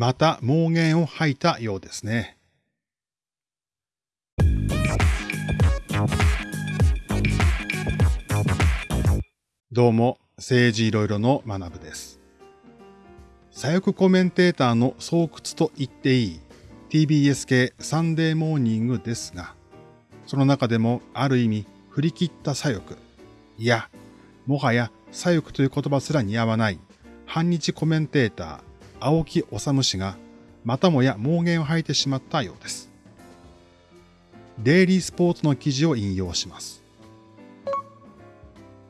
また妄言を吐いたようですね。どうも、政治いろいろの学部です。左翼コメンテーターの巣窟と言っていい TBS 系サンデーモーニングですが、その中でもある意味振り切った左翼、いや、もはや左翼という言葉すら似合わない反日コメンテーター、青木治氏がまたもや妄言を吐いてしまったようです。デイリースポーツの記事を引用します。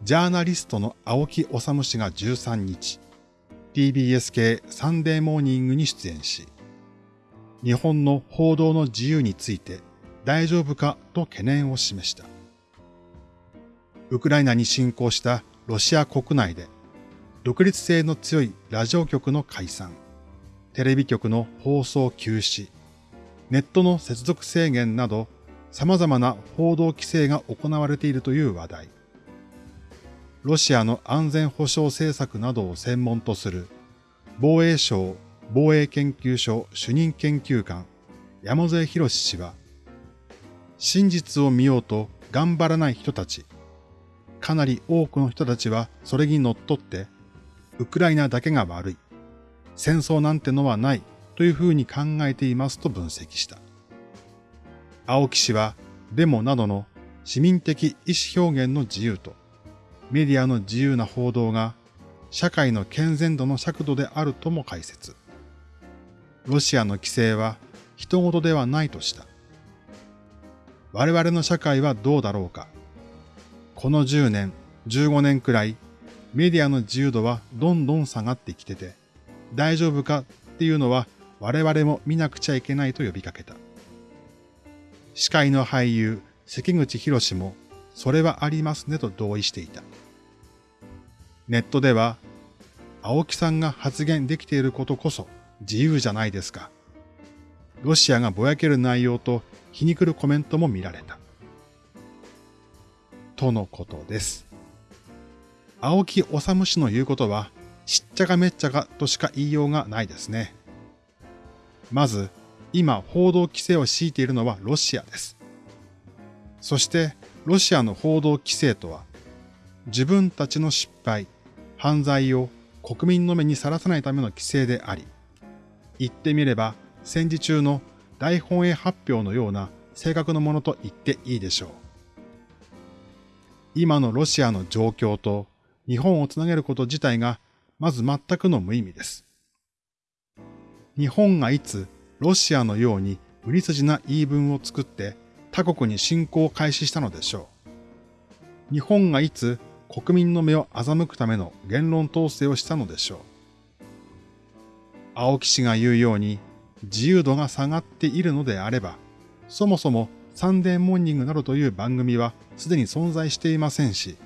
ジャーナリストの青木治氏が13日、TBS 系サンデーモーニングに出演し、日本の報道の自由について大丈夫かと懸念を示した。ウクライナに侵攻したロシア国内で独立性の強いラジオ局の解散、テレビ局の放送休止、ネットの接続制限など様々な報道規制が行われているという話題。ロシアの安全保障政策などを専門とする防衛省防衛研究所主任研究官山添博氏は真実を見ようと頑張らない人たち、かなり多くの人たちはそれに乗っってウクライナだけが悪い。戦争なんてのはないというふうに考えていますと分析した。青木氏はデモなどの市民的意思表現の自由とメディアの自由な報道が社会の健全度の尺度であるとも解説。ロシアの規制は人事ではないとした。我々の社会はどうだろうか。この10年、15年くらいメディアの自由度はどんどん下がってきてて、大丈夫かっていうのは我々も見なくちゃいけないと呼びかけた。司会の俳優、関口博士も、それはありますねと同意していた。ネットでは、青木さんが発言できていることこそ自由じゃないですか。ロシアがぼやける内容と皮肉るコメントも見られた。とのことです。青木治氏の言うことは、しっちゃかめっちゃかとしか言いようがないですね。まず、今報道規制を敷いているのはロシアです。そして、ロシアの報道規制とは、自分たちの失敗、犯罪を国民の目にさらさないための規制であり、言ってみれば戦時中の大本営発表のような正確なものと言っていいでしょう。今のロシアの状況と日本をつなげること自体がまず全くの無意味です。日本がいつロシアのように無理筋な言い分を作って他国に侵攻を開始したのでしょう。日本がいつ国民の目を欺くための言論統制をしたのでしょう。青木氏が言うように自由度が下がっているのであれば、そもそもサンデーモーニングなどという番組はすでに存在していませんし、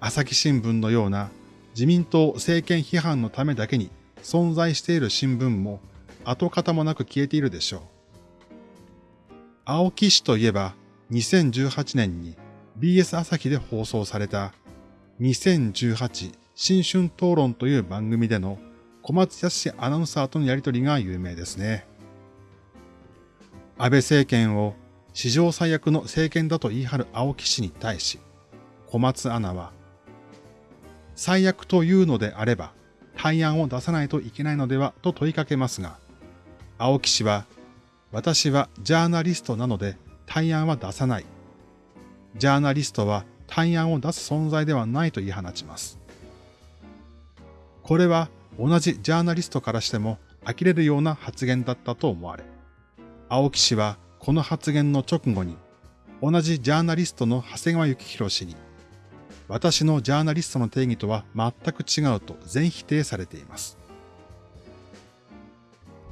朝日新聞のような自民党政権批判のためだけに存在している新聞も跡形もなく消えているでしょう。青木氏といえば2018年に BS 朝日で放送された2018新春討論という番組での小松康アナウンサーとのやりとりが有名ですね。安倍政権を史上最悪の政権だと言い張る青木氏に対し、小松アナは最悪というのであれば、対案を出さないといけないのではと問いかけますが、青木氏は、私はジャーナリストなので対案は出さない。ジャーナリストは対案を出す存在ではないと言い放ちます。これは同じジャーナリストからしても呆れるような発言だったと思われ、青木氏はこの発言の直後に、同じジャーナリストの長谷川幸宏氏に、私のジャーナリストの定義とは全く違うと全否定されています。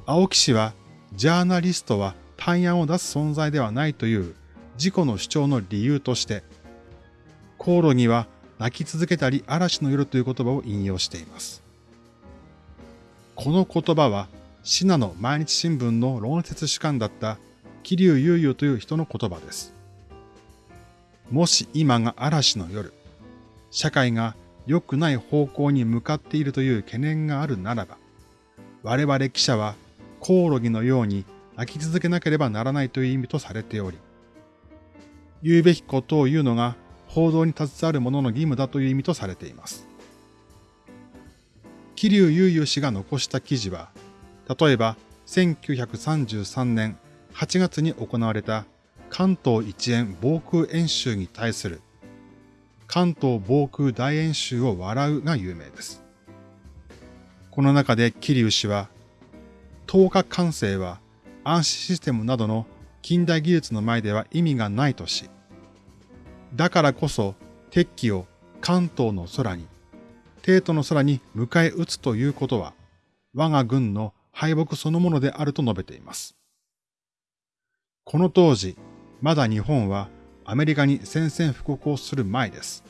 青木氏は、ジャーナリストは対案を出す存在ではないという自己の主張の理由として、航路には泣き続けたり嵐の夜という言葉を引用しています。この言葉は、シナの毎日新聞の論説主幹だった桐生悠々という人の言葉です。もし今が嵐の夜、社会が良くない方向に向かっているという懸念があるならば、我々記者はコオロギのように泣き続けなければならないという意味とされており、言うべきことを言うのが報道に携わる者の義務だという意味とされています。桐生悠々氏が残した記事は、例えば1933年8月に行われた関東一円防空演習に対する関東防空大演習を笑うが有名です。この中で桐生氏は、10日完成は暗視システムなどの近代技術の前では意味がないとし、だからこそ敵機を関東の空に、帝都の空に迎え撃つということは、我が軍の敗北そのものであると述べています。この当時、まだ日本はアメリカに宣戦布告をする前です。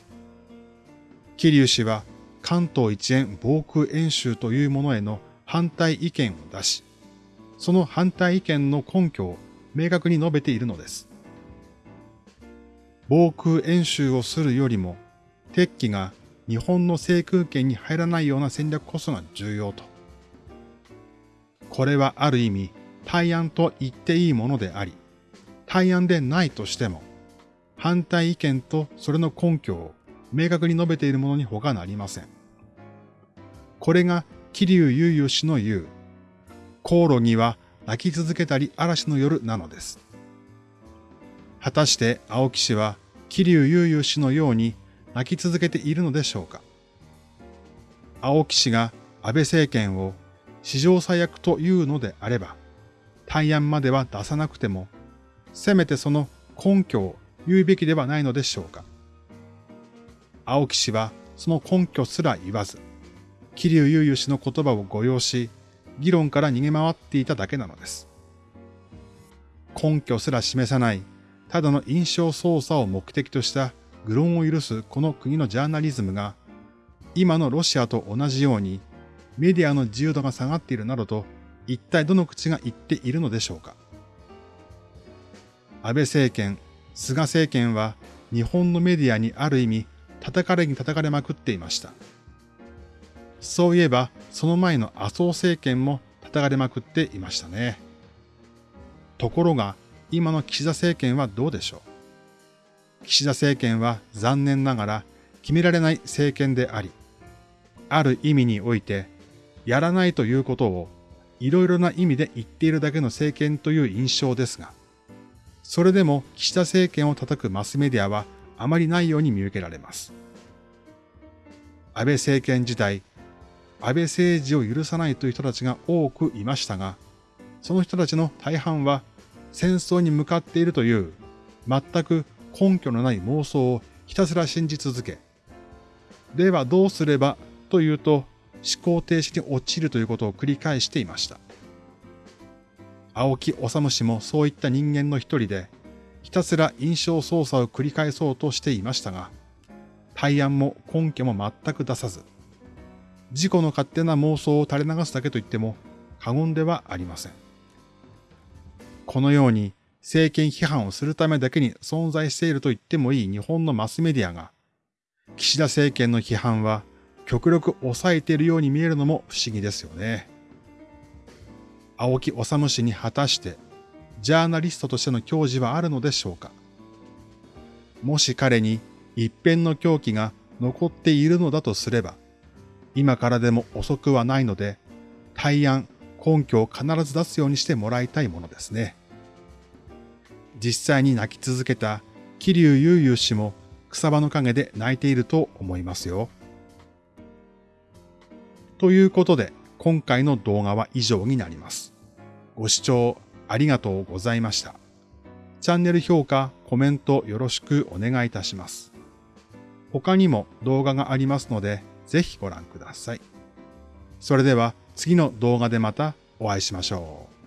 桐生氏は関東一円防空演習というものへの反対意見を出し、その反対意見の根拠を明確に述べているのです。防空演習をするよりも、敵機が日本の制空権に入らないような戦略こそが重要と。これはある意味、対案と言っていいものであり、対案でないとしても、反対意見とそれの根拠を明確に述べているものに他なりません。これが桐生悠々氏の言う、コオロギは泣き続けたり嵐の夜なのです。果たして青木氏は桐生悠々氏のように泣き続けているのでしょうか青木氏が安倍政権を史上最悪というのであれば、対案までは出さなくても、せめてその根拠を言うべきではないのでしょうか。青木氏はその根拠すら言わず、桐生悠々氏の言葉を誤用し、議論から逃げ回っていただけなのです。根拠すら示さない、ただの印象操作を目的とした愚論を許すこの国のジャーナリズムが、今のロシアと同じようにメディアの自由度が下がっているなどと、一体どの口が言っているのでしょうか。安倍政権、菅政権は日本のメディアにある意味叩かれに叩かれまくっていました。そういえば、その前の麻生政権も叩かれまくっていましたね。ところが、今の岸田政権はどうでしょう。岸田政権は残念ながら決められない政権であり、ある意味において、やらないということをいろいろな意味で言っているだけの政権という印象ですが、それでも岸田政権を叩くマスメディアはあまりないように見受けられます。安倍政権時代、安倍政治を許さないという人たちが多くいましたが、その人たちの大半は戦争に向かっているという全く根拠のない妄想をひたすら信じ続け、ではどうすればというと思考停止に陥るということを繰り返していました。青木治氏もそういった人間の一人で、ひたすら印象操作を繰り返そうとしていましたが、対案も根拠も全く出さず、自己の勝手な妄想を垂れ流すだけと言っても過言ではありません。このように政権批判をするためだけに存在していると言ってもいい日本のマスメディアが、岸田政権の批判は極力抑えているように見えるのも不思議ですよね。青木治氏に果たして、ジャーナリストとしての矜持はあるのでしょうか？もし彼に一辺の狂気が残っているのだとすれば、今からでも遅くはないので、対案、根拠を必ず出すようにしてもらいたいものですね。実際に泣き続けた桐生悠々氏も草場の陰で泣いていると思いますよ。ということで、今回の動画は以上になります。ご視聴ありがとうございました。チャンネル評価、コメントよろしくお願いいたします。他にも動画がありますので、ぜひご覧ください。それでは次の動画でまたお会いしましょう。